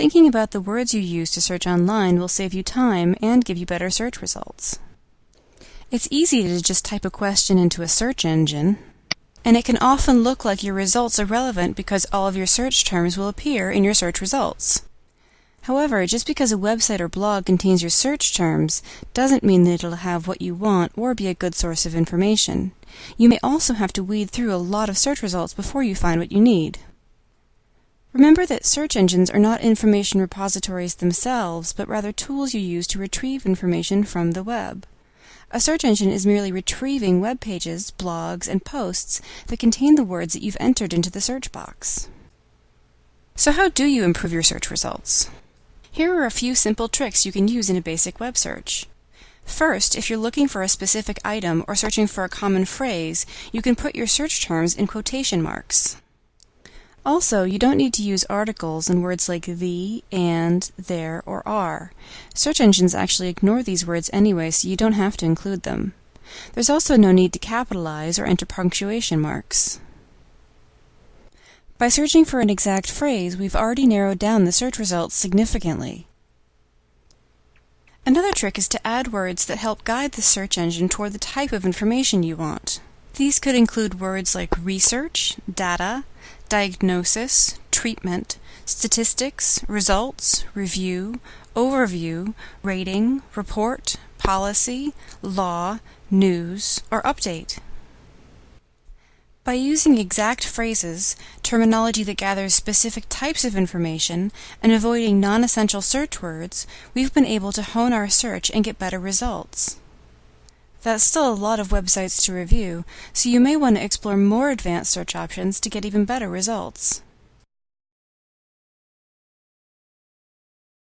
Thinking about the words you use to search online will save you time and give you better search results. It's easy to just type a question into a search engine, and it can often look like your results are relevant because all of your search terms will appear in your search results. However, just because a website or blog contains your search terms doesn't mean that it'll have what you want or be a good source of information. You may also have to weed through a lot of search results before you find what you need. Remember that search engines are not information repositories themselves, but rather tools you use to retrieve information from the web. A search engine is merely retrieving web pages, blogs, and posts that contain the words that you've entered into the search box. So how do you improve your search results? Here are a few simple tricks you can use in a basic web search. First, if you're looking for a specific item or searching for a common phrase, you can put your search terms in quotation marks. Also, you don't need to use articles and words like the, and, there, or are. Search engines actually ignore these words anyway, so you don't have to include them. There's also no need to capitalize or enter punctuation marks. By searching for an exact phrase, we've already narrowed down the search results significantly. Another trick is to add words that help guide the search engine toward the type of information you want. These could include words like research, data, diagnosis, treatment, statistics, results, review, overview, rating, report, policy, law, news, or update. By using exact phrases, terminology that gathers specific types of information, and avoiding non-essential search words, we've been able to hone our search and get better results. That's still a lot of websites to review, so you may want to explore more advanced search options to get even better results.